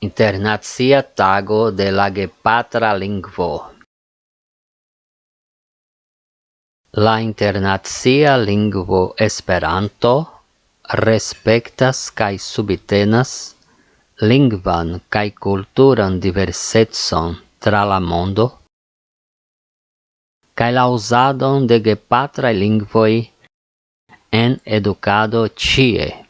Internacia Tago de la Gepatra Lingvo. La internacia lingvo Esperanto respektas kaj subtenas lingvan kaj kulturan diversecon tra la mondo kaj la uzadon de gepatraj lingvoj en edukado ĉie.